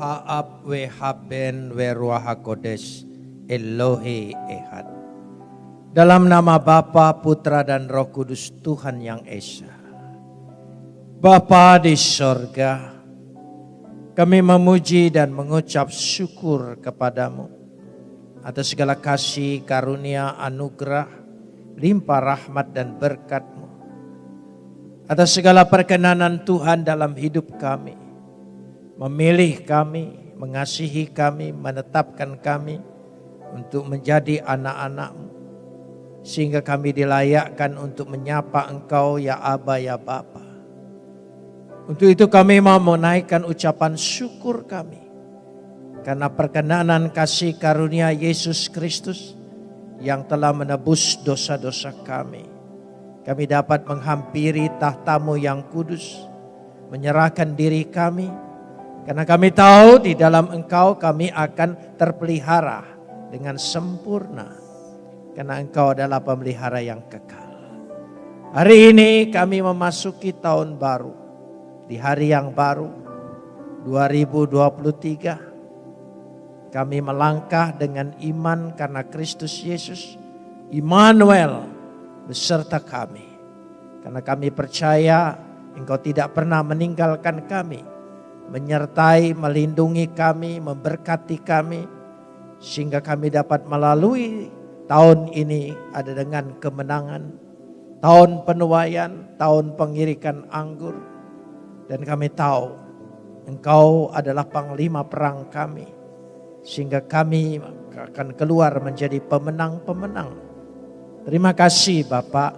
Ha'ab Wehaben Weruah HaKodesh Elohe Ehad. Dalam nama Bapa, Putra dan Roh Kudus Tuhan yang Esa. Bapa di sorga, kami memuji dan mengucap syukur kepadamu atas segala kasih, karunia, anugerah, limpah rahmat dan berkatmu. Atas segala perkenanan Tuhan dalam hidup kami. Memilih kami, mengasihi kami, menetapkan kami untuk menjadi anak-anakmu. Sehingga kami dilayakkan untuk menyapa engkau ya Aba ya Bapa. Untuk itu kami mau menaikkan ucapan syukur kami. Karena perkenanan kasih karunia Yesus Kristus yang telah menebus dosa-dosa kami. Kami dapat menghampiri tahtamu yang kudus, menyerahkan diri kami, karena kami tahu di dalam engkau kami akan terpelihara dengan sempurna. Karena engkau adalah pemelihara yang kekal. Hari ini kami memasuki tahun baru. Di hari yang baru 2023 kami melangkah dengan iman karena Kristus Yesus. Immanuel beserta kami. Karena kami percaya engkau tidak pernah meninggalkan kami. Menyertai, melindungi kami, memberkati kami sehingga kami dapat melalui tahun ini ada dengan kemenangan, tahun penuaian, tahun pengirikan anggur. Dan kami tahu engkau adalah panglima perang kami. Sehingga kami akan keluar menjadi pemenang-pemenang. Terima kasih Bapak.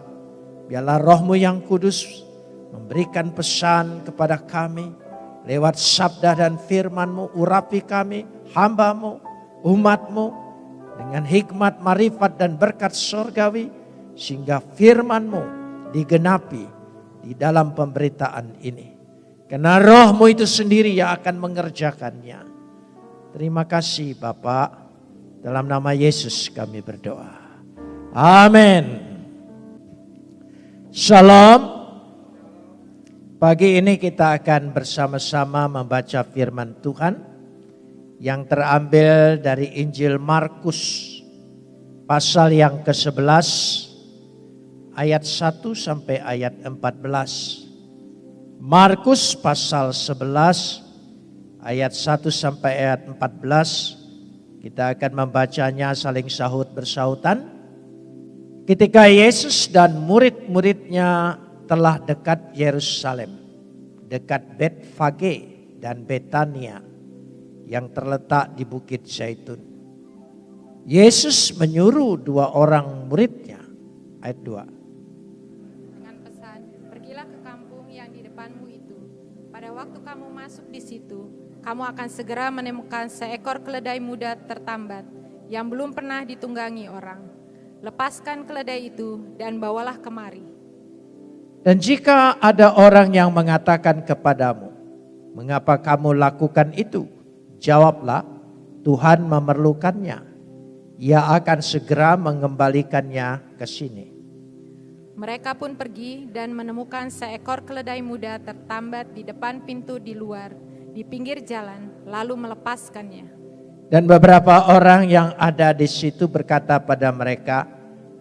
Biarlah rohmu yang kudus memberikan pesan kepada kami. Lewat sabda dan firmanmu urapi kami, hambamu, umatmu dengan hikmat, marifat dan berkat surgawi sehingga firmanmu digenapi di dalam pemberitaan ini. Karena rohmu itu sendiri yang akan mengerjakannya. Terima kasih Bapak. Dalam nama Yesus kami berdoa. Amin. Shalom. Pagi ini kita akan bersama-sama membaca firman Tuhan yang terambil dari Injil Markus pasal yang ke-11 ayat 1 sampai ayat 14. Markus pasal 11 ayat 1 sampai ayat 14. Kita akan membacanya saling sahut bersautan. Ketika Yesus dan murid-muridnya telah dekat Yerusalem, dekat Betfage dan Betania yang terletak di Bukit Zaitun. Yesus menyuruh dua orang muridnya, ayat 2. Dengan pesan, pergilah ke kampung yang di depanmu itu. Pada waktu kamu masuk di situ, kamu akan segera menemukan seekor keledai muda tertambat yang belum pernah ditunggangi orang. Lepaskan keledai itu dan bawalah kemari. Dan jika ada orang yang mengatakan kepadamu, mengapa kamu lakukan itu? Jawablah, Tuhan memerlukannya. Ia akan segera mengembalikannya ke sini. Mereka pun pergi dan menemukan seekor keledai muda tertambat di depan pintu di luar, di pinggir jalan, lalu melepaskannya. Dan beberapa orang yang ada di situ berkata pada mereka,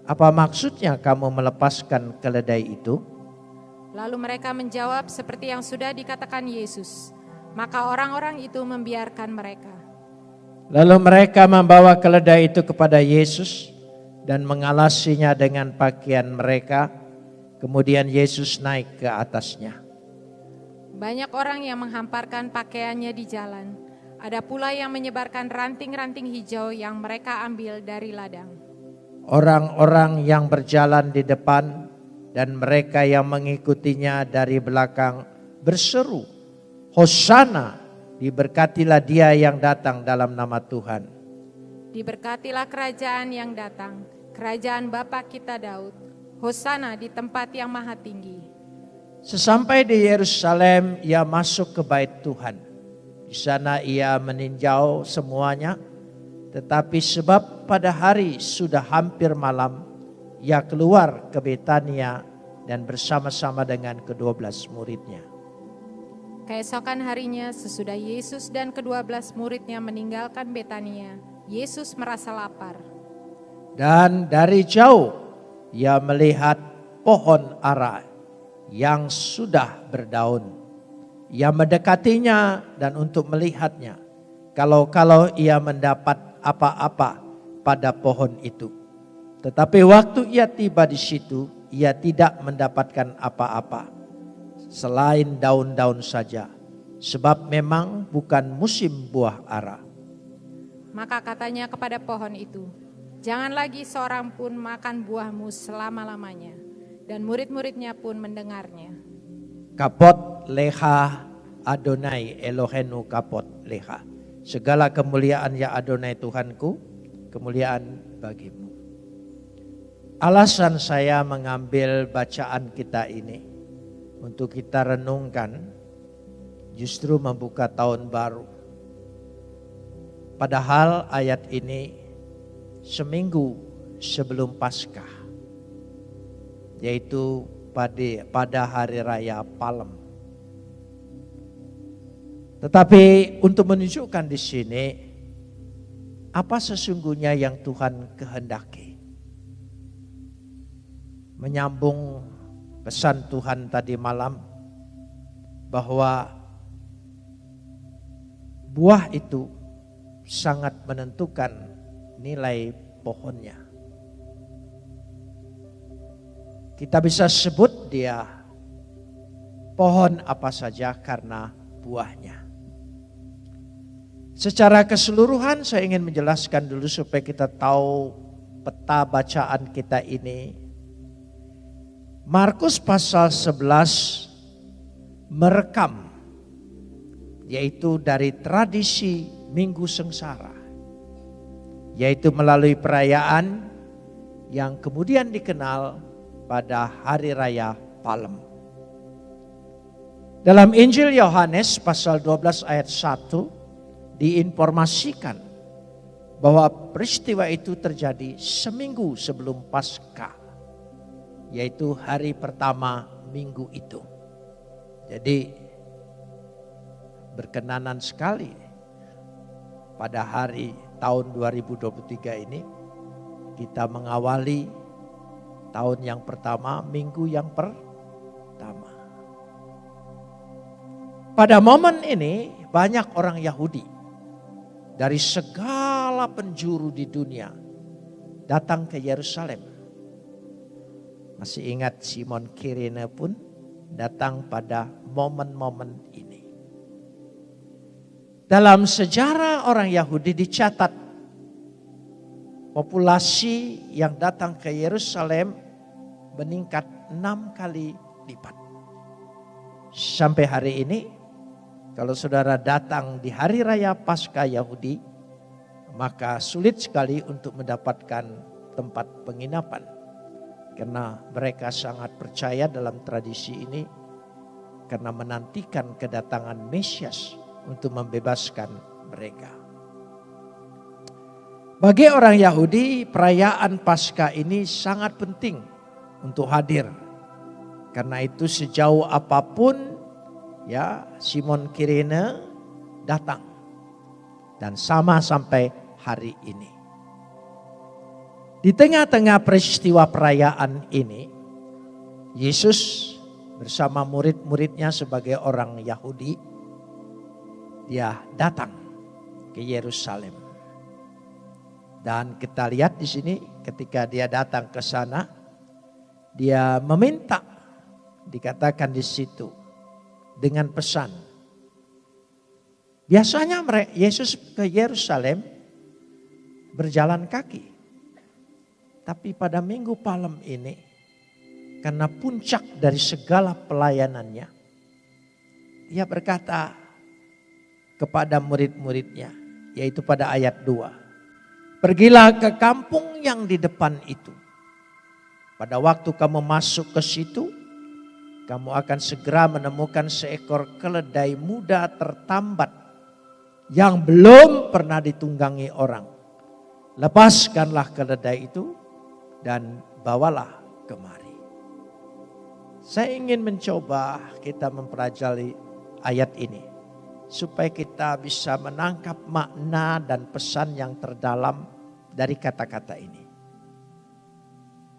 apa maksudnya kamu melepaskan keledai itu? Lalu mereka menjawab seperti yang sudah dikatakan Yesus. Maka orang-orang itu membiarkan mereka. Lalu mereka membawa keledai itu kepada Yesus dan mengalasinya dengan pakaian mereka. Kemudian Yesus naik ke atasnya. Banyak orang yang menghamparkan pakaiannya di jalan. Ada pula yang menyebarkan ranting-ranting hijau yang mereka ambil dari ladang. Orang-orang yang berjalan di depan dan mereka yang mengikutinya dari belakang berseru, Hosana, diberkatilah dia yang datang dalam nama Tuhan. Diberkatilah kerajaan yang datang, kerajaan Bapa kita Daud. Hosana di tempat yang maha tinggi. Sesampai di Yerusalem, ia masuk ke bait Tuhan. Di sana ia meninjau semuanya, tetapi sebab pada hari sudah hampir malam, ia keluar ke Betania dan bersama-sama dengan kedua belas muridnya. Keesokan harinya, sesudah Yesus dan kedua belas muridnya meninggalkan Betania, Yesus merasa lapar. Dan dari jauh ia melihat pohon ara yang sudah berdaun. Ia mendekatinya dan untuk melihatnya. Kalau-kalau ia mendapat apa-apa pada pohon itu. Tetapi waktu ia tiba di situ, ia tidak mendapatkan apa-apa selain daun-daun saja. Sebab memang bukan musim buah ara. Maka katanya kepada pohon itu, Jangan lagi seorang pun makan buahmu selama-lamanya. Dan murid-muridnya pun mendengarnya. Kapot leha Adonai Elohenu kapot leha. Segala kemuliaan ya Adonai Tuhanku, kemuliaan bagimu. Alasan saya mengambil bacaan kita ini untuk kita renungkan justru membuka tahun baru. Padahal ayat ini seminggu sebelum Paskah, yaitu pada pada hari raya Palem. Tetapi untuk menunjukkan di sini apa sesungguhnya yang Tuhan kehendaki. Menyambung pesan Tuhan tadi malam bahwa buah itu sangat menentukan nilai pohonnya. Kita bisa sebut dia pohon apa saja karena buahnya. Secara keseluruhan saya ingin menjelaskan dulu supaya kita tahu peta bacaan kita ini. Markus pasal 11 merekam yaitu dari tradisi Minggu Sengsara yaitu melalui perayaan yang kemudian dikenal pada hari raya Palem. Dalam Injil Yohanes pasal 12 ayat 1 diinformasikan bahwa peristiwa itu terjadi seminggu sebelum Paskah, yaitu hari pertama minggu itu. Jadi berkenanan sekali pada hari tahun 2023 ini kita mengawali tahun yang pertama, minggu yang pertama. Pada momen ini banyak orang Yahudi dari segala penjuru di dunia datang ke Yerusalem. Masih ingat Simon Kirene pun datang pada momen-momen ini. Dalam sejarah orang Yahudi dicatat populasi yang datang ke Yerusalem meningkat enam kali lipat. Sampai hari ini, kalau saudara datang di hari raya Paskah Yahudi, maka sulit sekali untuk mendapatkan tempat penginapan. Karena mereka sangat percaya dalam tradisi ini, karena menantikan kedatangan Mesias untuk membebaskan mereka. Bagi orang Yahudi, perayaan Paskah ini sangat penting untuk hadir. Karena itu sejauh apa pun ya Simon Kirene datang dan sama sampai hari ini. Di tengah-tengah peristiwa perayaan ini, Yesus bersama murid-muridnya sebagai orang Yahudi dia datang ke Yerusalem. Dan kita lihat di sini ketika dia datang ke sana, dia meminta dikatakan di situ dengan pesan. Biasanya Yesus ke Yerusalem berjalan kaki. Tapi pada minggu palem ini, karena puncak dari segala pelayanannya, dia berkata, kepada murid-muridnya. Yaitu pada ayat 2. Pergilah ke kampung yang di depan itu. Pada waktu kamu masuk ke situ, kamu akan segera menemukan seekor keledai muda tertambat yang belum pernah ditunggangi orang. Lepaskanlah keledai itu dan bawalah kemari. Saya ingin mencoba kita mempelajari ayat ini supaya kita bisa menangkap makna dan pesan yang terdalam dari kata-kata ini.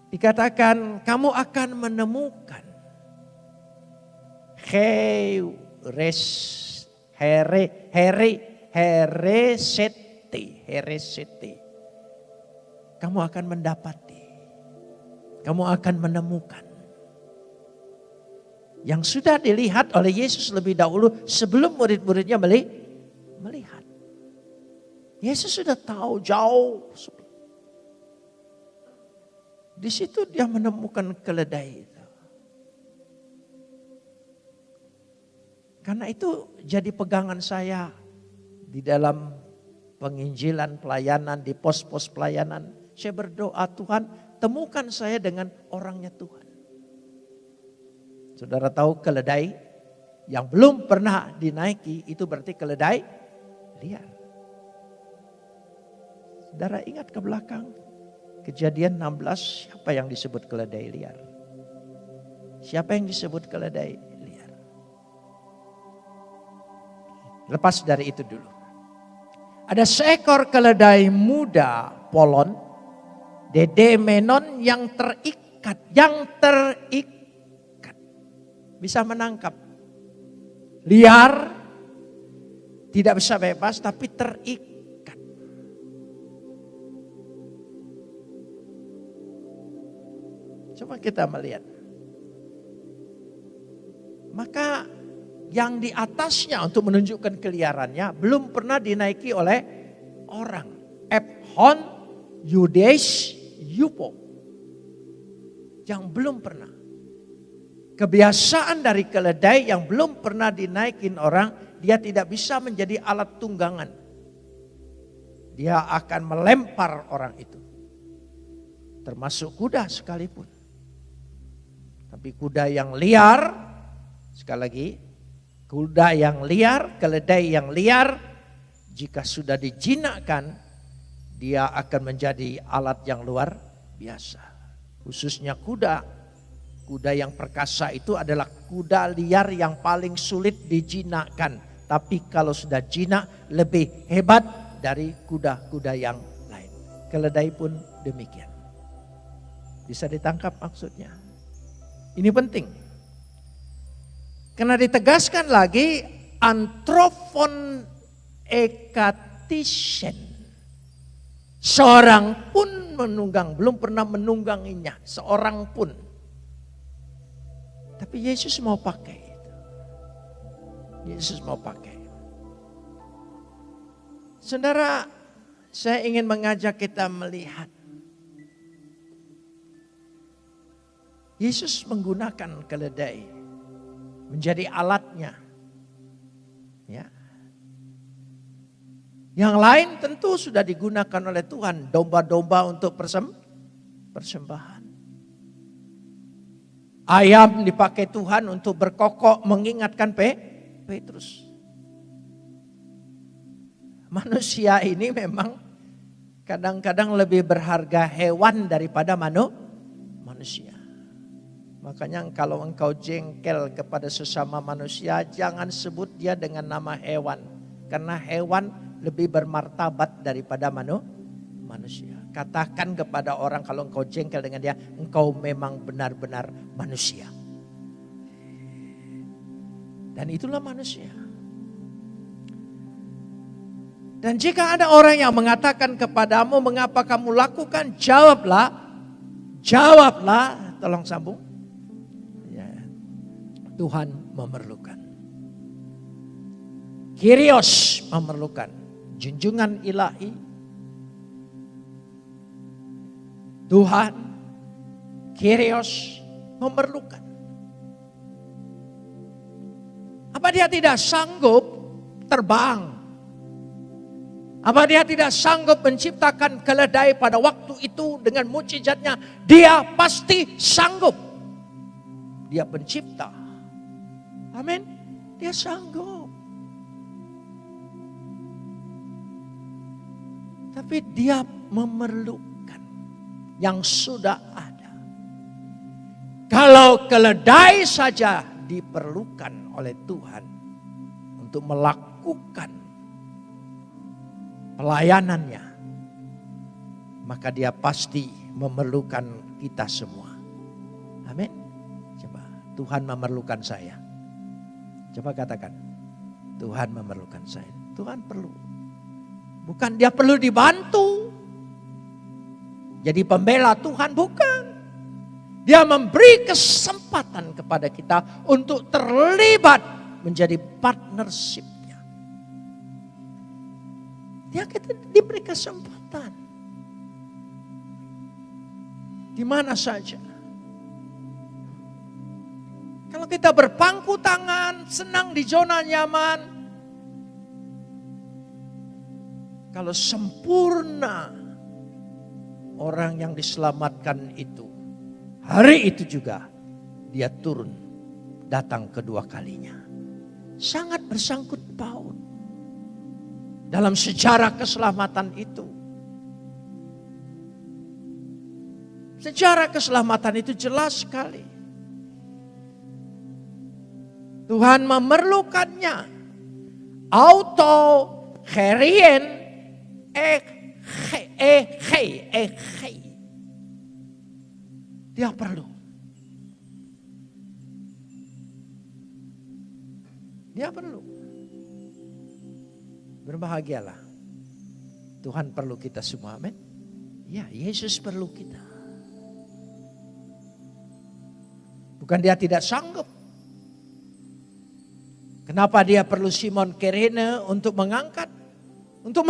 Dikatakan kamu akan menemukan heres here here heresete heresete. Kamu akan mendapati. Kamu akan menemukan yang sudah dilihat oleh Yesus lebih dahulu sebelum murid-muridnya melihat. Yesus sudah tahu jauh. Di situ dia menemukan keledai itu. Karena itu jadi pegangan saya di dalam penginjilan pelayanan, di pos-pos pelayanan. Saya berdoa Tuhan temukan saya dengan orangnya Tuhan. Saudara tahu keledai yang belum pernah dinaiki itu berarti keledai liar. Saudara ingat ke belakang kejadian 16 siapa yang disebut keledai liar? Siapa yang disebut keledai liar? Lepas dari itu dulu. Ada seekor keledai muda polon, dede menon yang terikat, yang terikat bisa menangkap. Liar, tidak bisa bebas tapi terikat. Coba kita melihat. Maka yang di atasnya untuk menunjukkan keliarannya belum pernah dinaiki oleh orang. Ephon, Yudes, Yupo. Yang belum pernah. Kebiasaan dari keledai yang belum pernah dinaikin orang, dia tidak bisa menjadi alat tunggangan. Dia akan melempar orang itu. Termasuk kuda sekalipun. Tapi kuda yang liar, sekali lagi, kuda yang liar, keledai yang liar, jika sudah dijinakkan, dia akan menjadi alat yang luar biasa. Khususnya kuda Kuda yang perkasa itu adalah kuda liar yang paling sulit dijinakkan. Tapi kalau sudah jinak lebih hebat dari kuda-kuda yang lain. Keledai pun demikian. Bisa ditangkap maksudnya. Ini penting. Karena ditegaskan lagi antropon ekatisen. Seorang pun menunggang, belum pernah menungganginya. Seorang pun. Tapi Yesus mau pakai. Yesus mau pakai. Saudara, saya ingin mengajak kita melihat. Yesus menggunakan keledai menjadi alatnya. Yang lain tentu sudah digunakan oleh Tuhan, domba-domba untuk persem, persembahan. Ayam dipakai Tuhan untuk berkokok mengingatkan Pe, Petrus. Manusia ini memang kadang-kadang lebih berharga hewan daripada manu, manusia. Makanya kalau engkau jengkel kepada sesama manusia, jangan sebut dia dengan nama hewan. Karena hewan lebih bermartabat daripada manu, manusia. Katakan kepada orang kalau engkau jengkel dengan dia, engkau memang benar-benar manusia. Dan itulah manusia. Dan jika ada orang yang mengatakan kepadamu, mengapa kamu lakukan? Jawablah, jawablah, tolong sambung. Ya, Tuhan memerlukan. Kirios memerlukan. Junjungan ilahi Tuhan, Kyrios memerlukan. Apa dia tidak sanggup terbang? Apa dia tidak sanggup menciptakan keledai pada waktu itu dengan mujizatnya? Dia pasti sanggup. Dia pencipta. Amin. Dia sanggup. Tapi dia memerlukan yang sudah ada. Kalau keledai saja diperlukan oleh Tuhan, untuk melakukan pelayanannya, maka dia pasti memerlukan kita semua. Amin. Coba, Tuhan memerlukan saya. Coba katakan, Tuhan memerlukan saya. Tuhan perlu. Bukan dia perlu dibantu. Jadi pembela Tuhan bukan. Dia memberi kesempatan kepada kita untuk terlibat menjadi partnershipnya. Dia kita diberi kesempatan. Di mana saja. Kalau kita berpangku tangan, senang di zona nyaman. Kalau sempurna orang yang diselamatkan itu Hari itu juga dia turun datang kedua kalinya. Sangat bersangkut paut dalam sejarah keselamatan itu. Sejarah keselamatan itu jelas sekali. Tuhan memerlukannya. Auto herien eh eh eh eh dia perlu. Dia perlu. Berbahagialah. Tuhan perlu kita semua, amin. Ya, Yesus perlu kita. Bukan dia tidak sanggup. Kenapa dia perlu Simon Kerene untuk mengangkat? Untuk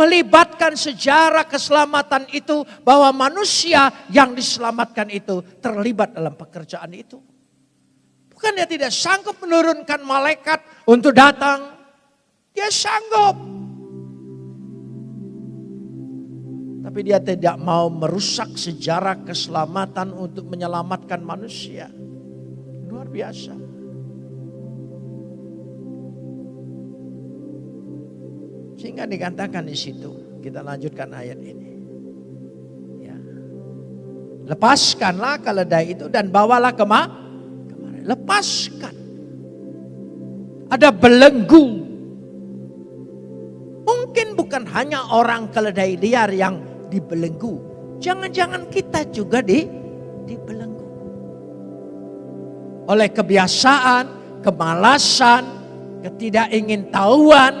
melibatkan sejarah keselamatan itu bahwa manusia yang diselamatkan itu terlibat dalam pekerjaan itu. Bukan dia tidak sanggup menurunkan malaikat untuk datang. Dia sanggup. Tapi dia tidak mau merusak sejarah keselamatan untuk menyelamatkan manusia. Luar biasa. Sehingga dikatakan di situ, kita lanjutkan ayat ini. Ya. Lepaskanlah keledai itu dan bawalah kema kemari. Lepaskan. Ada belenggu. Mungkin bukan hanya orang keledai liar yang dibelenggu. Jangan-jangan kita juga di dibelenggu. Oleh kebiasaan, kemalasan, ketidakingintahuan,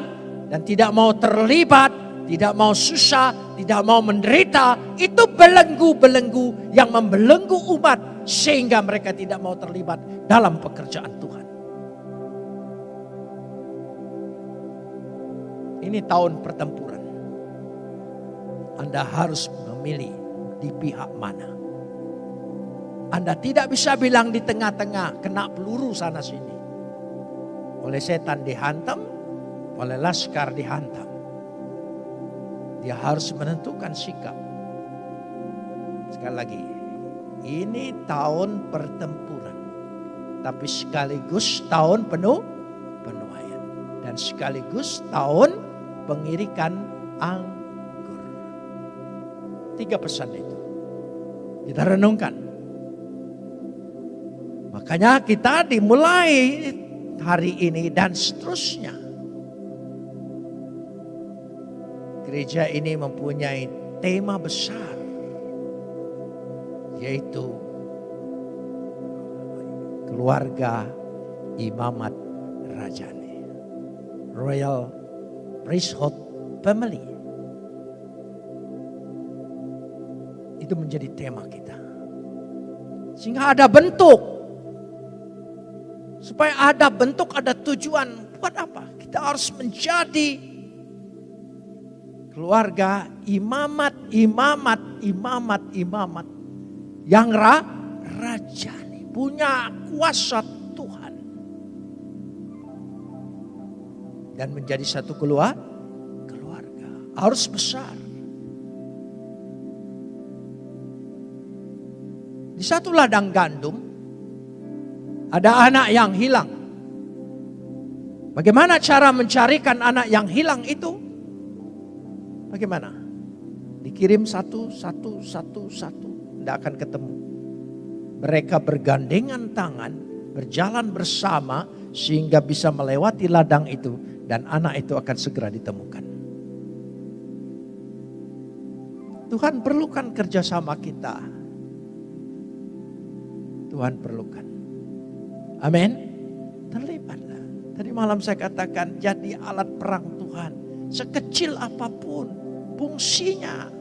dan tidak mau terlibat, tidak mau susah, tidak mau menderita, itu belenggu-belenggu yang membelenggu umat sehingga mereka tidak mau terlibat dalam pekerjaan Tuhan. Ini tahun pertempuran. Anda harus memilih di pihak mana. Anda tidak bisa bilang di tengah-tengah kena peluru sana sini. Oleh setan dihantam, oleh laskar dihantam. Dia harus menentukan sikap. Sekali lagi, ini tahun pertempuran. Tapi sekaligus tahun penuh penuaian. Dan sekaligus tahun pengirikan anggur. Tiga pesan itu. Kita renungkan. Makanya kita dimulai hari ini dan seterusnya gereja ini mempunyai tema besar yaitu keluarga imamat rajani royal priesthood family. Itu menjadi tema kita. Sehingga ada bentuk. Supaya ada bentuk ada tujuan buat apa? Kita harus menjadi keluarga imamat, imamat, imamat, imamat yang ra, rajani, punya kuasa Tuhan. Dan menjadi satu keluar, keluarga. Harus besar. Di satu ladang gandum, ada anak yang hilang. Bagaimana cara mencarikan anak yang hilang itu? Bagaimana? Dikirim satu, satu, satu, satu. Tidak akan ketemu. Mereka bergandengan tangan, berjalan bersama sehingga bisa melewati ladang itu dan anak itu akan segera ditemukan. Tuhan perlukan kerjasama kita. Tuhan perlukan. Amin. Terlibatlah. Tadi malam saya katakan jadi alat perang Tuhan. Sekecil apa pun fungsinya.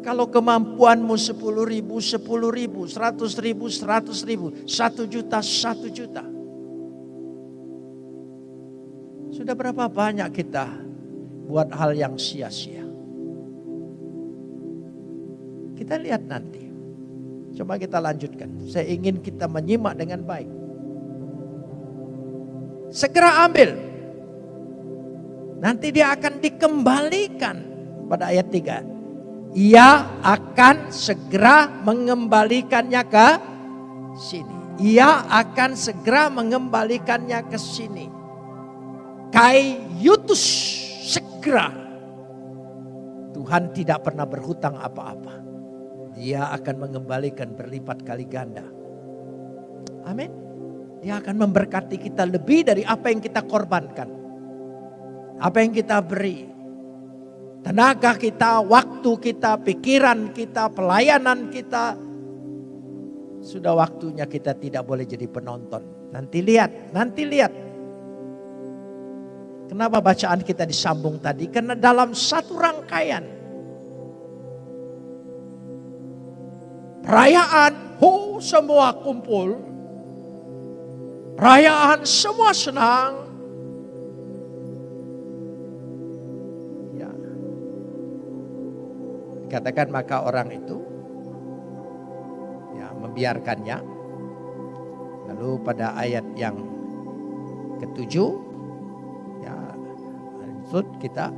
Kalau kemampuanmu 10 ribu, 10 ribu, 100 ribu, 100 ribu, 1 juta, 1 juta. Sudah berapa banyak kita buat hal yang sia-sia. Kita lihat nanti. Coba kita lanjutkan. Saya ingin kita menyimak dengan baik. Segera ambil. Nanti dia akan dikembalikan pada ayat 3. Ia akan segera mengembalikannya ke sini. Ia akan segera mengembalikannya ke sini. Kai yutus segera. Tuhan tidak pernah berhutang apa-apa. Dia akan mengembalikan berlipat kali ganda. Amin. Dia akan memberkati kita lebih dari apa yang kita korbankan. Apa yang kita beri. Tenaga kita, waktu kita, pikiran kita, pelayanan kita. Sudah waktunya kita tidak boleh jadi penonton. Nanti lihat, nanti lihat Kenapa bacaan kita disambung tadi? Karena dalam satu rangkaian. Perayaan, ho semua kumpul. Perayaan semua senang. Katakan maka orang itu ya membiarkannya. Lalu pada ayat yang ketujuh maksud kita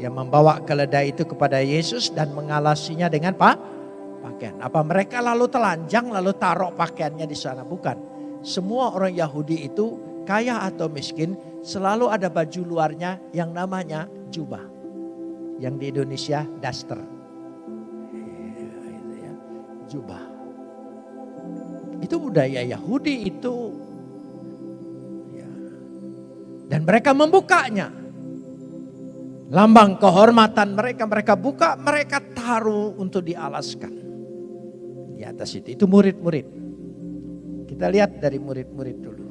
dia membawa keledai itu kepada Yesus dan mengalasinya dengan pak pakaian. Apa mereka lalu telanjang lalu taruh pakaiannya di sana? Bukan. Semua orang Yahudi itu kaya atau miskin selalu ada baju luarnya yang namanya jubah. Yang di Indonesia daster. Jubah. Itu budaya Yahudi itu. Ya. Dan mereka membukanya Lambang kehormatan mereka, mereka buka, mereka taruh untuk dialaskan. Di atas itu, itu murid-murid. Kita lihat dari murid-murid dulu.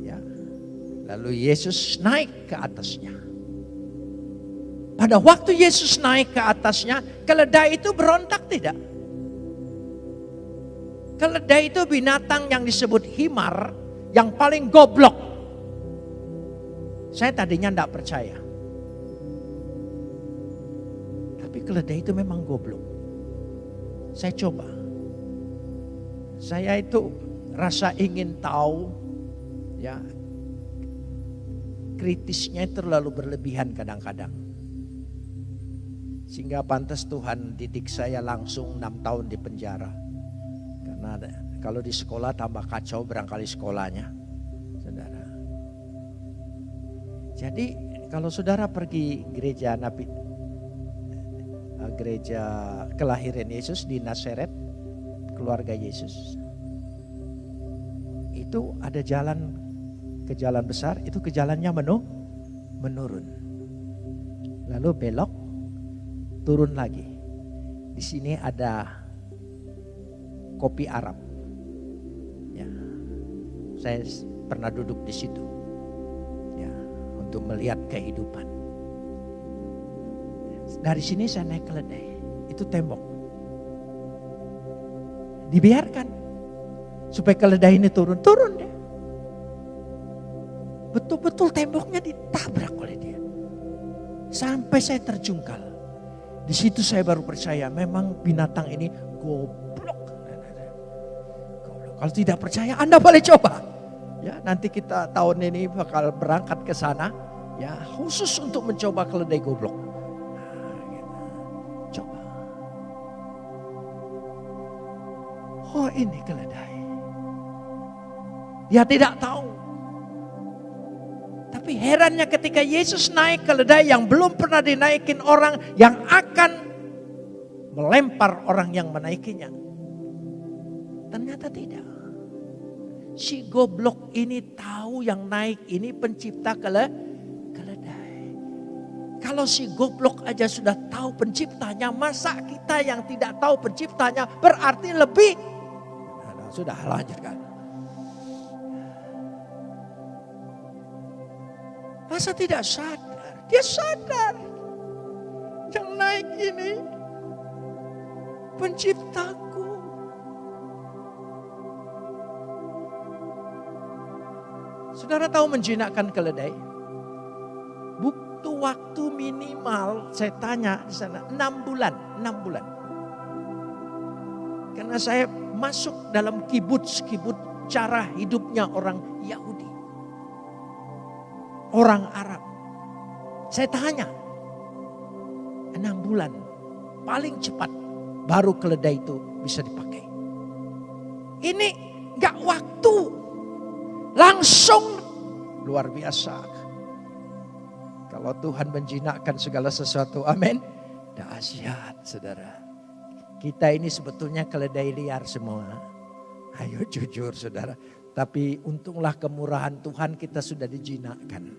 Ya. Lalu Yesus naik ke atasnya. Pada waktu Yesus naik ke atasnya, keledai itu berontak tidak? Keledai itu binatang yang disebut himar, yang paling goblok saya tadinya tidak percaya. Tapi keledai itu memang goblok. Saya coba. Saya itu rasa ingin tahu ya kritisnya terlalu berlebihan kadang-kadang. Sehingga pantas Tuhan didik saya langsung enam tahun di penjara. Karena kalau di sekolah tambah kacau berangkali sekolahnya. Jadi kalau saudara pergi gereja Nabi eh, gereja kelahiran Yesus di Nazaret, keluarga Yesus. Itu ada jalan ke jalan besar, itu ke jalannya menu, menurun. Lalu belok, turun lagi. Di sini ada kopi Arab. Ya, saya pernah duduk di situ untuk melihat kehidupan. Dari sini saya naik keledai, itu tembok. Dibiarkan supaya keledai ini turun, turun deh. Betul-betul temboknya ditabrak oleh dia. Sampai saya terjungkal. Di situ saya baru percaya memang binatang ini goblok. Kalau tidak percaya Anda boleh coba. Ya, nanti kita tahun ini bakal berangkat ke sana ya khusus untuk mencoba keledai goblok. Nah, gitu. Coba. Oh ini keledai. Dia tidak tahu. Herannya ketika Yesus naik keledai yang belum pernah dinaikin orang yang akan melempar orang yang menaikinya. Ternyata tidak. si goblok ini tahu yang naik ini pencipta kele, keledai. Kalau si goblok aja sudah tahu penciptanya, masa kita yang tidak tahu penciptanya berarti lebih. Nah, sudah lanjutkan. Masa tidak sadar? Dia sadar. Yang naik ini penciptaku. Saudara tahu menjinakkan keledai? Bukti waktu minimal saya tanya di sana enam bulan, enam bulan. Karena saya masuk dalam kibuts-kibuts cara hidupnya orang Yahudi. Orang Arab. Saya tanya, enam bulan paling cepat baru keledai itu bisa dipakai. Ini gak waktu Langsung luar biasa. Kalau Tuhan menjinakkan segala sesuatu, amin. Dahsyat saudara. Kita ini sebetulnya keledai liar semua. Ayo jujur saudara. Tapi untunglah kemurahan Tuhan kita sudah dijinakkan.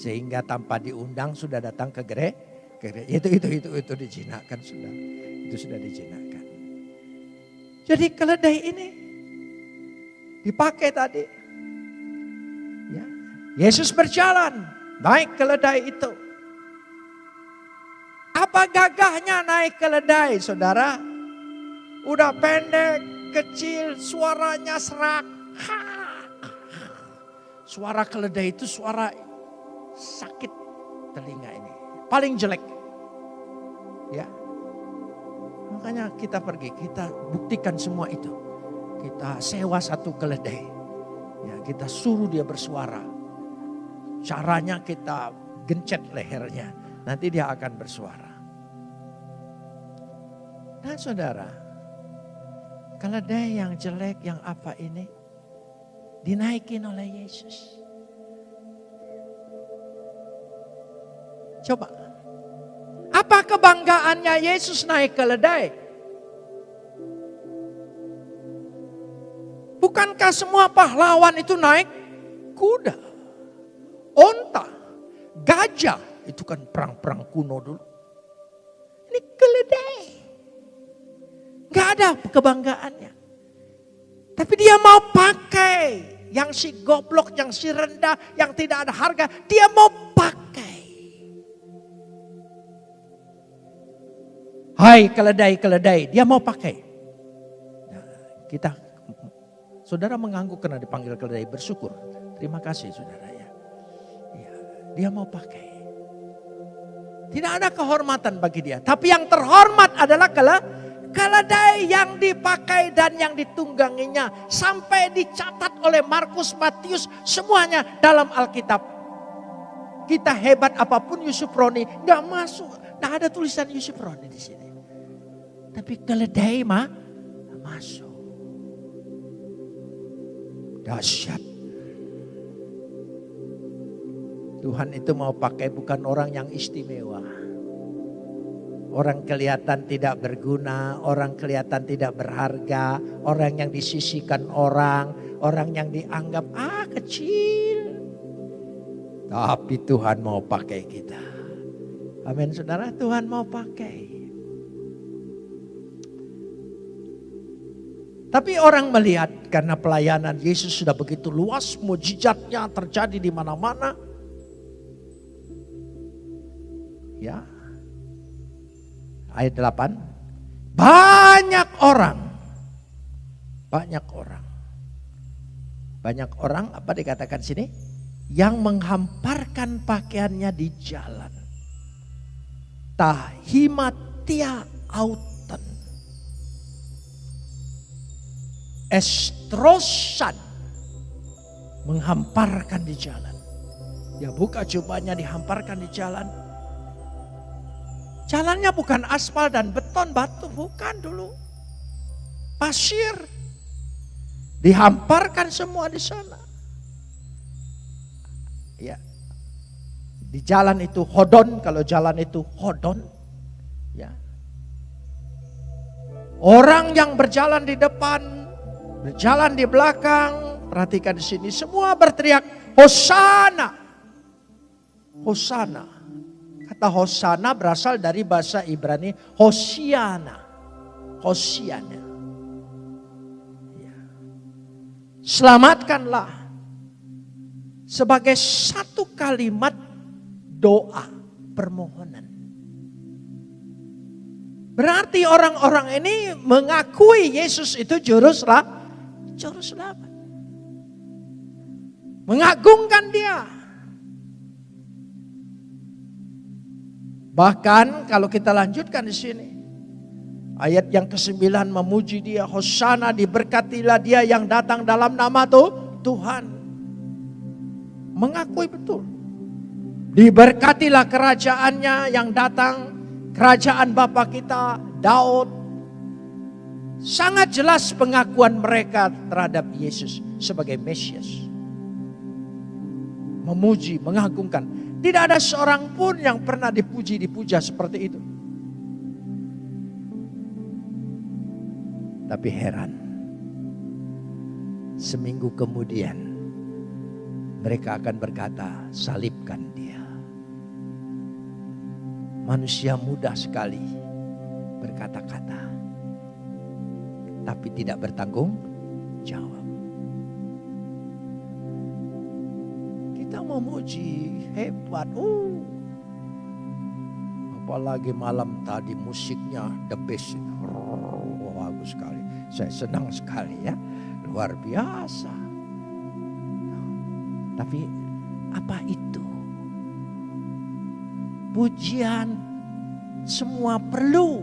Sehingga tanpa diundang sudah datang ke gereja. Itu, itu, itu, itu dijinakkan sudah. Itu sudah dijinakkan. Jadi keledai ini dipakai tadi Yesus berjalan naik keledai itu. Apa gagahnya naik keledai saudara? Udah pendek, kecil, suaranya serak. Suara keledai itu suara sakit telinga ini. Paling jelek. Ya. Makanya kita pergi, kita buktikan semua itu. Kita sewa satu keledai. Ya, kita suruh dia bersuara Caranya kita gencet lehernya. Nanti dia akan bersuara. Nah saudara, ada yang jelek, yang apa ini, dinaikin oleh Yesus. Coba, apa kebanggaannya Yesus naik keledai? Bukankah semua pahlawan itu naik kuda? onta, gajah. Itu kan perang-perang kuno dulu. Ini keledai. Gak ada kebanggaannya. Tapi dia mau pakai. Yang si goblok, yang si rendah, yang tidak ada harga. Dia mau pakai. Hai keledai-keledai, dia mau pakai. Nah, kita, saudara mengangguk karena dipanggil keledai, bersyukur. Terima kasih saudara. Dia mau pakai. Tidak ada kehormatan bagi dia. Tapi yang terhormat adalah kala keledai yang dipakai dan yang ditungganginya. Sampai dicatat oleh Markus, Matius, semuanya dalam Alkitab. Kita hebat apa pun Yusuf Roni, nggak masuk. Nggak ada tulisan Yusuf Roni di sini. Tapi keledai mah masuk. Dahsyat. Tuhan itu mau pakai bukan orang yang istimewa. Orang kelihatan tidak berguna, orang kelihatan tidak berharga, orang yang disisikan orang, orang yang dianggap ah kecil. Tapi Tuhan mau pakai kita. Amin saudara, Tuhan mau pakai. Tapi orang melihat karena pelayanan Yesus sudah begitu luas, mujizatnya terjadi di mana-mana. Ya. Ayat 8. Banyak orang. Banyak orang. Banyak orang apa dikatakan sini? Yang menghamparkan pakaiannya di jalan. Tahimatia auton. Estrosan. Menghamparkan di jalan. Ya buka jubahnya dihamparkan di jalan Jalannya bukan aspal dan beton, batu, bukan dulu. Pasir. Dihamparkan semua di sana. Ya. Di jalan itu hodon, kalau jalan itu hodon. Ya. Orang yang berjalan di depan Berjalan di belakang, perhatikan di sini, semua berteriak, Hosana. Hosana. Kata Hosana berasal dari bahasa Ibrani Hosiana. Hosiana. Ya. Selamatkanlah sebagai satu kalimat doa permohonan. Berarti orang-orang ini mengakui Yesus itu juru juru selamat. Mengagungkan dia. Bahkan kalau kita lanjutkan di sini. Ayat yang ke-9 memuji dia. Hosana diberkatilah dia yang datang dalam nama tuh Tuhan. Mengakui betul. Diberkatilah kerajaannya yang datang. Kerajaan Bapa kita Daud. Sangat jelas pengakuan mereka terhadap Yesus sebagai Mesias. Memuji, mengagungkan. Tidak ada seorang pun yang pernah dipuji, dipuja seperti itu. Tapi heran, seminggu kemudian mereka akan berkata, salibkan dia. Manusia mudah sekali berkata-kata, tapi tidak bertanggung jawab. Memuji hebat, uh. apalagi malam tadi musiknya the best, oh, bagus sekali. Saya senang sekali ya, luar biasa. Tapi apa itu? Pujian semua perlu,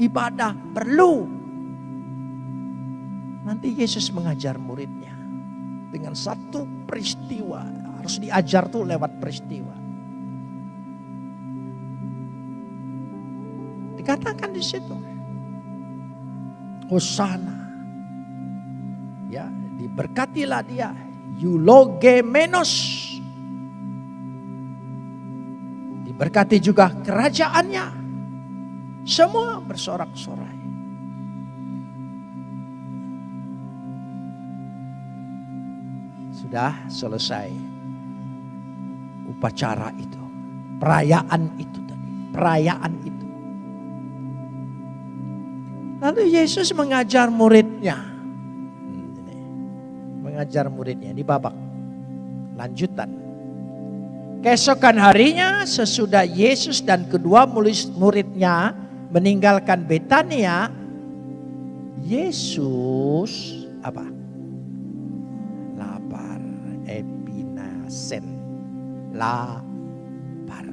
ibadah perlu. Nanti Yesus mengajar muridnya dengan satu peristiwa, harus diajar tuh lewat peristiwa. Dikatakan di situ, Hosana. Ya, diberkatilah dia. Eulogemenos. Diberkati juga kerajaannya. Semua bersorak-sorai. Sudah selesai upacara itu. Perayaan itu tadi. Perayaan itu. Lalu Yesus mengajar muridnya. Mengajar muridnya di babak lanjutan. Keesokan harinya sesudah Yesus dan kedua muridnya meninggalkan Betania, Yesus apa? Lapar, epinasen, lapar.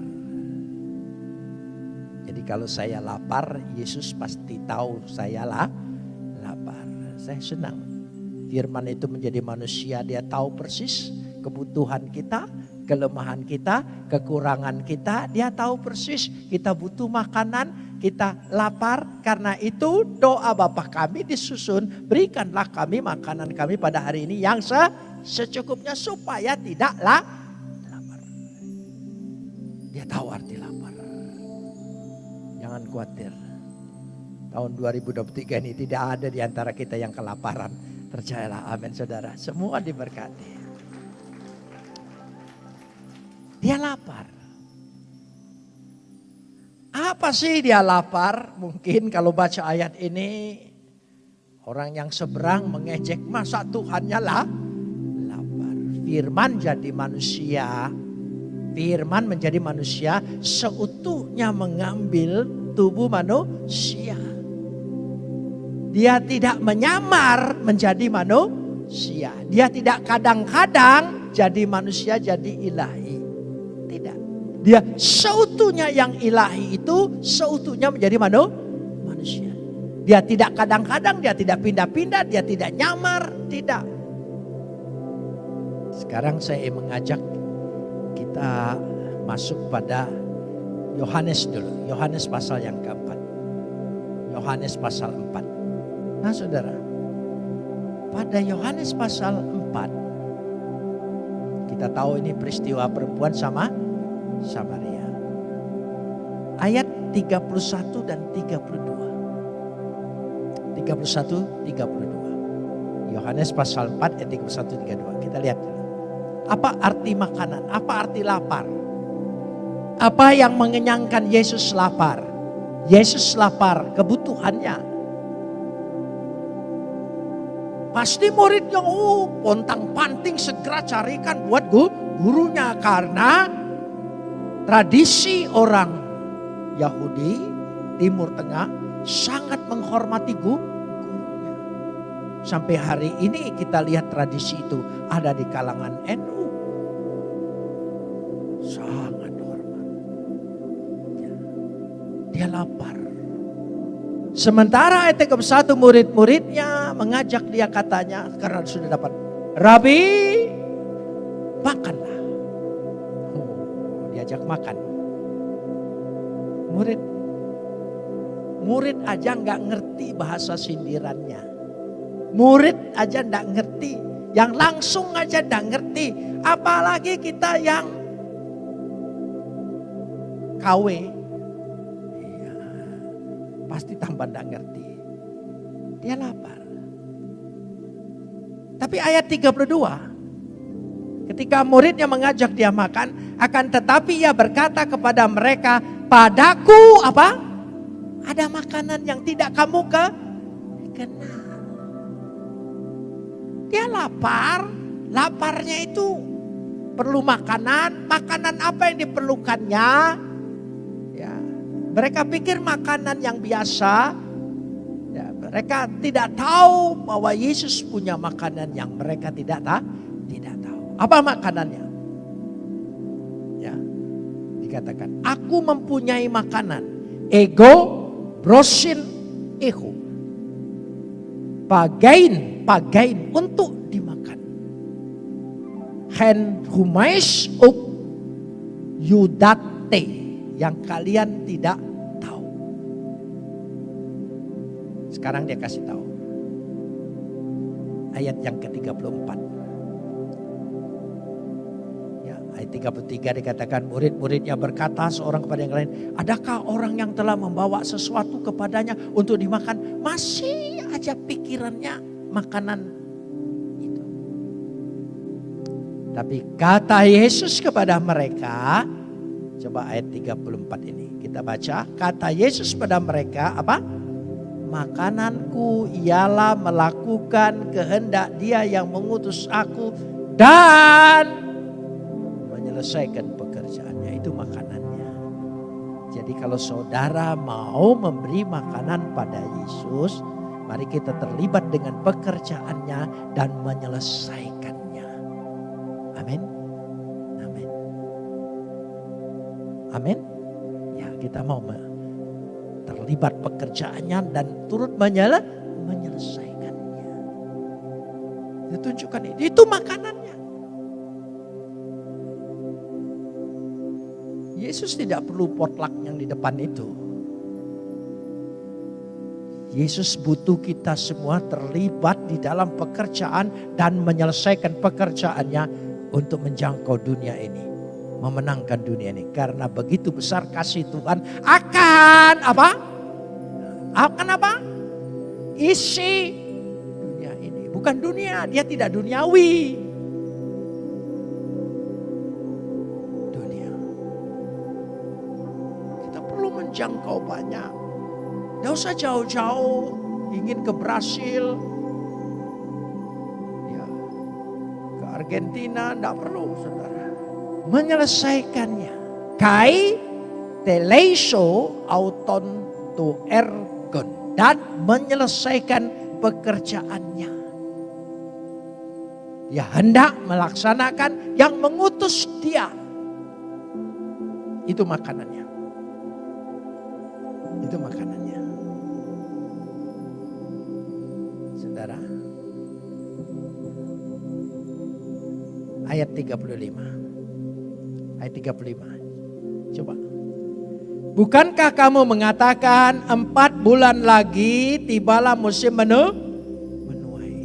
Jadi kalau saya lapar, Yesus pasti tahu saya lah lapar. Saya senang. Firman itu menjadi manusia, dia tahu persis kebutuhan kita, kelemahan kita, kekurangan kita. Dia tahu persis kita butuh makanan, kita lapar. Karena itu doa Bapa kami disusun, berikanlah kami makanan kami pada hari ini yang se secukupnya supaya tidaklah. Dia tahu arti lapar. Jangan khawatir. Tahun 2023 ini tidak ada di antara kita yang kelaparan. Percayalah, amin saudara. Semua diberkati. Dia lapar. Apa sih dia lapar? Mungkin kalau baca ayat ini orang yang seberang mengejek masa Tuhannya lah lapar. Firman jadi manusia. Firman menjadi manusia seutuhnya mengambil tubuh manusia. Dia tidak menyamar menjadi manusia. Dia tidak kadang-kadang jadi manusia jadi ilahi. Tidak. Dia seutuhnya yang ilahi itu seutuhnya menjadi manu, manusia. Dia tidak kadang-kadang, dia tidak pindah-pindah, dia tidak nyamar, tidak. Sekarang saya mengajak kita masuk pada Yohanes dulu. Yohanes pasal yang keempat. Yohanes pasal 4. Nah saudara, pada Yohanes pasal 4, kita tahu ini peristiwa perempuan sama Samaria. Ayat 31 dan 32. 31, 32. Yohanes pasal 4 ayat 31 32. Kita lihat. Apa arti makanan? Apa arti lapar? Apa yang mengenyangkan Yesus lapar? Yesus lapar kebutuhannya. Pasti muridnya oh pontang panting segera carikan buat gurunya karena tradisi orang Yahudi Timur Tengah sangat menghormati gurunya. Sampai hari ini kita lihat tradisi itu ada di kalangan NU. Sangat hormat. Ya. Dia lapar. Sementara ayat 31 murid-muridnya mengajak dia katanya karena sudah dapat. Rabi makanlah. Oh, diajak makan. Murid murid aja nggak ngerti bahasa sindirannya. Murid aja nggak ngerti, yang langsung aja nggak ngerti. Apalagi kita yang KW, iya, pasti tambah nggak ngerti. Dia lapar. Tapi ayat 32, ketika muridnya mengajak dia makan, akan tetapi ia berkata kepada mereka, padaku apa? Ada makanan yang tidak kamu ke kenal. Dia lapar, laparnya itu perlu makanan, makanan apa yang diperlukannya? Mereka pikir makanan yang biasa. Ya, mereka tidak tahu bahwa Yesus punya makanan yang mereka tidak tahu. Tidak tahu. Apa makanannya? Ya, dikatakan, aku mempunyai makanan. Ego, brosin, eho. Pagain, pagain untuk dimakan. Hen humais up yudate yang kalian tidak Sekarang dia kasih tahu. Ayat yang ke-34. Ya, ayat 33 dikatakan murid-muridnya berkata seorang kepada yang lain, adakah orang yang telah membawa sesuatu kepadanya untuk dimakan? Masih aja pikirannya makanan itu. Tapi kata Yesus kepada mereka, coba ayat 34 ini kita baca, kata Yesus pada mereka apa? Makananku ialah melakukan kehendak dia yang mengutus aku dan menyelesaikan pekerjaannya. Itu makanannya. Jadi kalau saudara mau memberi makanan pada Yesus, Mari kita terlibat dengan pekerjaannya dan menyelesaikannya. Amin. Amin. Amin. Ya kita mau terlibat pekerjaannya dan turut menyele, menyelesaikannya. Ditunjukkan ini. Itu makanannya. Yesus tidak perlu potluck yang di depan itu. Yesus butuh kita semua terlibat di dalam pekerjaan dan menyelesaikan pekerjaannya untuk menjangkau dunia ini. Memenangkan dunia ini. Karena begitu besar kasih Tuhan akan apa? Akan apa? Isi dunia ini. Bukan dunia, dia tidak duniawi. Dunia. Kita perlu menjangkau banyak Gak usah jauh-jauh ingin ke Brasil, ya, ke Argentina, tidak perlu saudara. Menyelesaikannya. Kai teleso auton to ergon. Dan menyelesaikan pekerjaannya. Dia hendak melaksanakan yang mengutus dia. Itu makanannya. Itu makanannya. saudara. Ayat 35. Ayat 35. Coba. Bukankah kamu mengatakan empat bulan lagi tibalah musim menu? Menuai.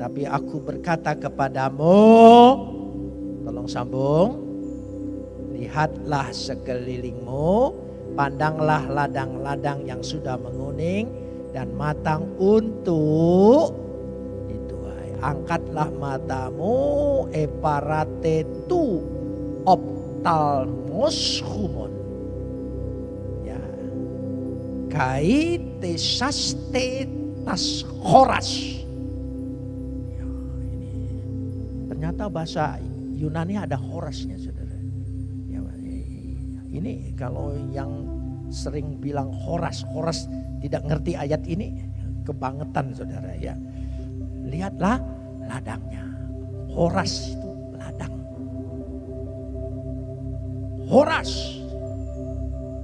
Tapi aku berkata kepadamu, tolong sambung. Lihatlah sekelilingmu, pandanglah ladang-ladang yang sudah menguning dan matang untuk angkatlah matamu eparate tu optalmos humon. Ya. Kai tesaste tas horas. Ya, ini ternyata bahasa Yunani ada horasnya saudara. Ya, ini kalau yang sering bilang horas, horas tidak ngerti ayat ini, kebangetan saudara ya. Lihatlah ladangnya. Horas itu ladang. Horas.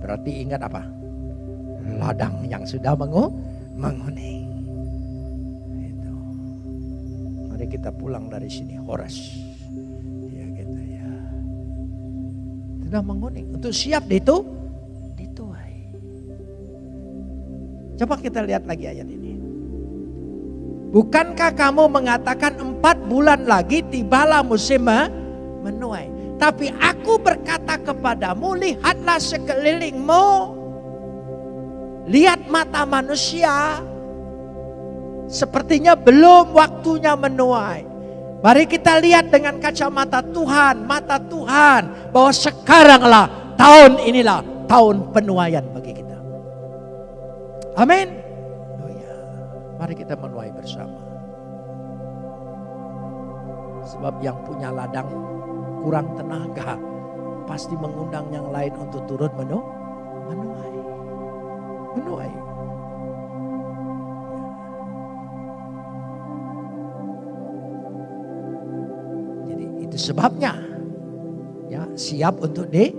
Berarti ingat apa? Ladang yang sudah mengu menguning. Itu. Mari kita pulang dari sini Horas. Ya gitu ya. Sudah menguning. Untuk siap itu dituai. Coba kita lihat lagi ayat ini. Bukankah kamu mengatakan empat bulan lagi tibalah musim menuai. Tapi aku berkata kepadamu, lihatlah sekelilingmu. Lihat mata manusia. Sepertinya belum waktunya menuai. Mari kita lihat dengan kacamata Tuhan, mata Tuhan. Bahwa sekaranglah tahun inilah tahun penuaian bagi kita. Amin. Mari kita menuai bersama. Sebab yang punya ladang kurang tenaga. Pasti mengundang yang lain untuk turut menu, menuai. Menuai. Jadi itu sebabnya. Ya, siap untuk di,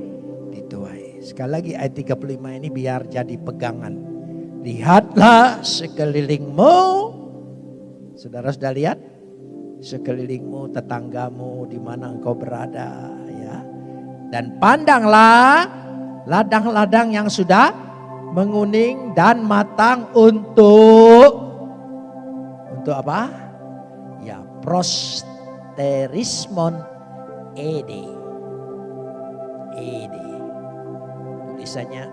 dituai. Sekali lagi ayat 35 ini biar jadi pegangan Lihatlah sekelilingmu. Saudara sudah lihat? Sekelilingmu, tetanggamu, di mana engkau berada. ya. Dan pandanglah ladang-ladang yang sudah menguning dan matang untuk untuk apa? Ya, prosterismon ede. Ede. Tulisannya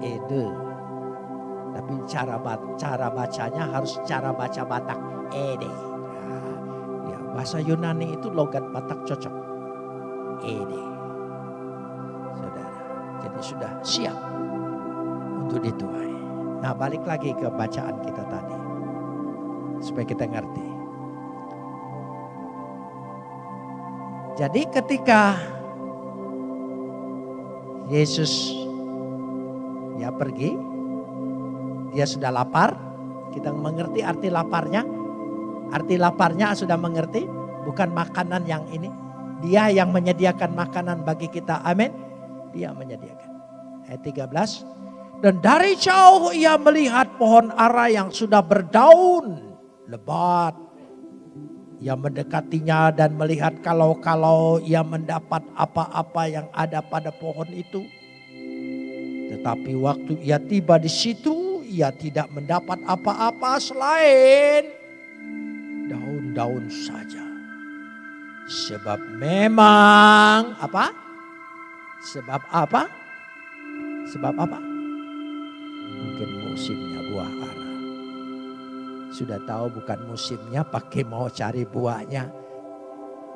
ede tapi cara cara bacanya harus cara baca Batak ede. Bahasa Yunani itu logat Batak cocok. Ede. Saudara. Jadi sudah siap untuk dituai. Nah, balik lagi ke bacaan kita tadi. Supaya kita ngerti. Jadi ketika Yesus ya pergi dia sudah lapar. Kita mengerti arti laparnya. Arti laparnya sudah mengerti. Bukan makanan yang ini. Dia yang menyediakan makanan bagi kita. Amin. Dia menyediakan. Ayat 13. Dan dari jauh ia melihat pohon ara yang sudah berdaun. Lebat. Ia mendekatinya dan melihat kalau-kalau ia mendapat apa-apa yang ada pada pohon itu. Tetapi waktu ia tiba di situ, ia tidak mendapat apa-apa selain daun-daun saja. Sebab memang apa? Sebab apa? Sebab apa? Mungkin musimnya buah ara. Sudah tahu bukan musimnya pakai mau cari buahnya.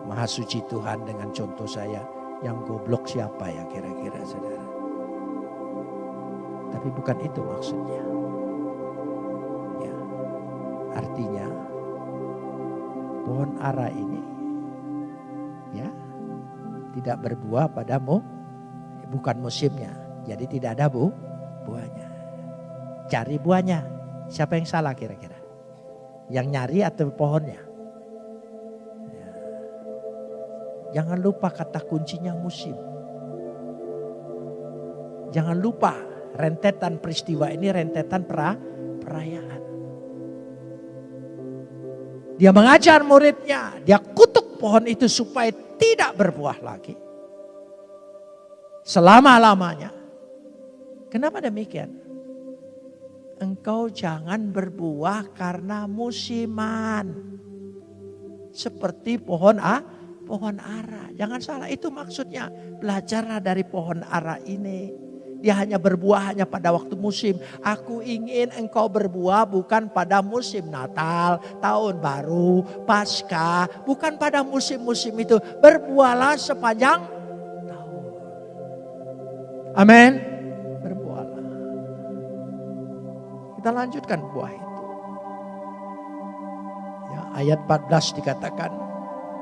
Maha suci Tuhan dengan contoh saya. Yang goblok siapa ya kira-kira saudara? Tapi bukan itu maksudnya. Artinya pohon ara ini ya tidak berbuah padamu bukan musimnya. Jadi tidak ada bu buahnya. Cari buahnya. Siapa yang salah kira-kira? Yang nyari atau pohonnya? Ya. Jangan lupa kata kuncinya musim. Jangan lupa rentetan peristiwa ini rentetan pra, perayaan. Dia mengajar muridnya, dia kutuk pohon itu supaya tidak berbuah lagi. Selama-lamanya. Kenapa demikian? Engkau jangan berbuah karena musiman. Seperti pohon A, pohon ara. Jangan salah, itu maksudnya. Belajarlah dari pohon ara ini. Dia hanya berbuah hanya pada waktu musim. Aku ingin engkau berbuah bukan pada musim Natal, tahun baru, pasca, bukan pada musim-musim itu. Berbuahlah sepanjang tahun. Amin. Berbuahlah. Kita lanjutkan buah itu. Ya, ayat 14 dikatakan,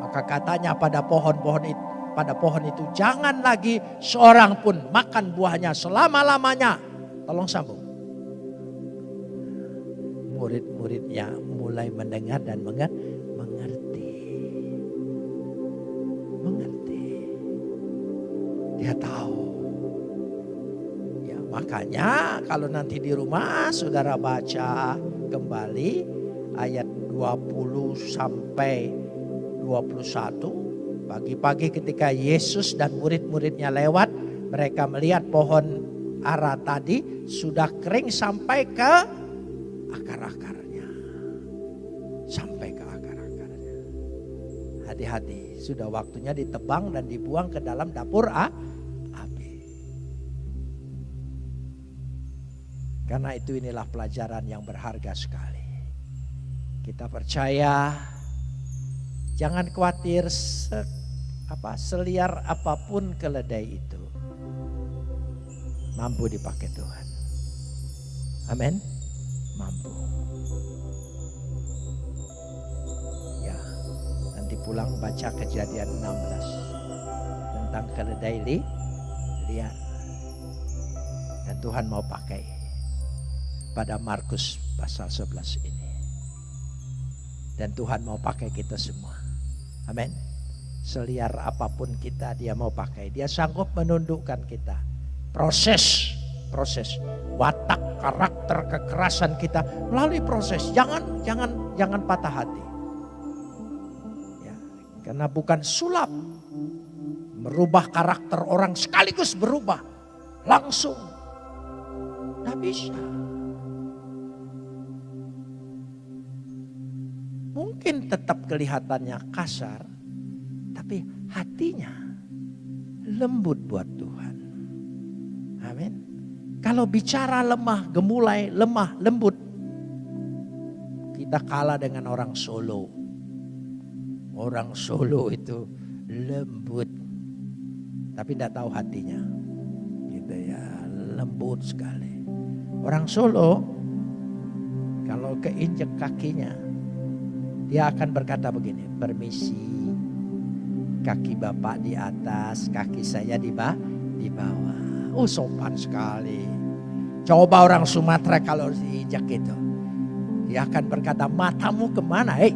maka katanya pada pohon-pohon itu pada pohon itu. Jangan lagi seorang pun makan buahnya selama-lamanya. Tolong sambung. Murid-muridnya mulai mendengar dan mengerti. Mengerti. Dia tahu. Ya, makanya kalau nanti di rumah saudara baca kembali ayat 20 sampai 21 Pagi-pagi ketika Yesus dan murid-muridnya lewat, mereka melihat pohon ara tadi sudah kering sampai ke akar-akarnya. Sampai ke akar-akarnya. Hati-hati, sudah waktunya ditebang dan dibuang ke dalam dapur ah, api. Karena itu inilah pelajaran yang berharga sekali. Kita percaya Jangan khawatir apa seliar apa pun keledai itu mampu dipakai Tuhan. Amin. Mampu. Ya, nanti pulang baca kejadian 16 tentang keledai li, liar. Dan Tuhan mau pakai pada Markus pasal 11 ini. Dan Tuhan mau pakai kita semua. Amin seliar apa pun kita dia mau pakai. Dia sanggup menundukkan kita. Proses, proses watak, karakter, kekerasan kita melalui proses. Jangan jangan jangan patah hati. Ya, karena bukan sulap merubah karakter orang sekaligus berubah langsung. Tidak bisa. Mungkin tetap kelihatannya kasar, tapi hatinya lembut buat Tuhan. Amin. Kalau bicara lemah, gemulai, lemah, lembut. Kita kalah dengan orang Solo. Orang Solo itu lembut. Tapi tidak tahu hatinya. Gitu ya, lembut sekali. Orang Solo kalau keinjek kakinya dia akan berkata begini, permisi, Kaki bapak di atas, kaki saya di, bawah, di bawah. Oh sopan sekali. Coba orang Sumatera kalau diinjak itu. Dia akan berkata matamu ke mana? Ya.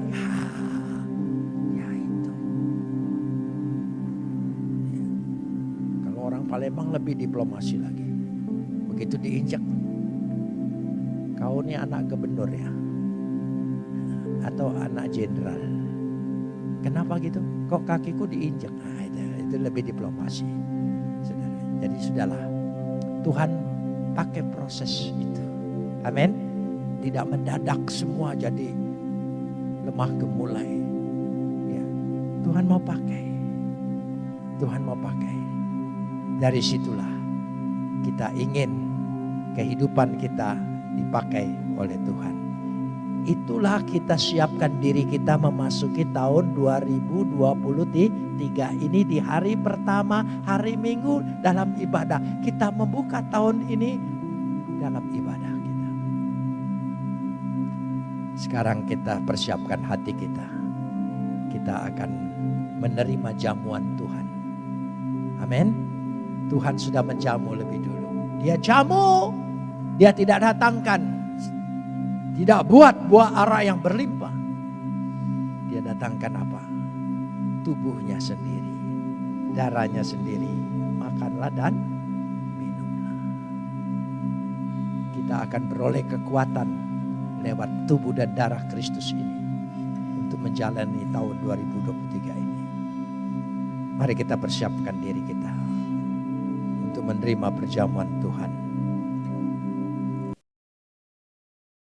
Kalau orang Palembang lebih diplomasi lagi. Begitu diinjak. Kau ini anak gubernur ya. Atau anak jenderal Kenapa gitu? Kok kakiku diinjak? Nah, itu, itu lebih diplomasi. Saudara. Jadi sudahlah. Tuhan pakai proses itu. Amin. Tidak mendadak semua jadi lemah gemulai. Ya. Tuhan mau pakai. Tuhan mau pakai. Dari situlah kita ingin kehidupan kita dipakai oleh Tuhan. Itulah kita siapkan diri kita memasuki tahun 2023 ini di hari pertama, hari Minggu dalam ibadah. Kita membuka tahun ini dalam ibadah kita. Sekarang kita persiapkan hati kita. Kita akan menerima jamuan Tuhan. Amin. Tuhan sudah menjamu lebih dulu. Dia jamu, dia tidak datangkan tidak buat buah arah yang berlimpah. Dia datangkan apa? Tubuhnya sendiri. Darahnya sendiri. Makanlah dan minumlah. Kita akan beroleh kekuatan lewat tubuh dan darah Kristus ini. Untuk menjalani tahun 2023 ini. Mari kita persiapkan diri kita. Untuk menerima perjamuan Tuhan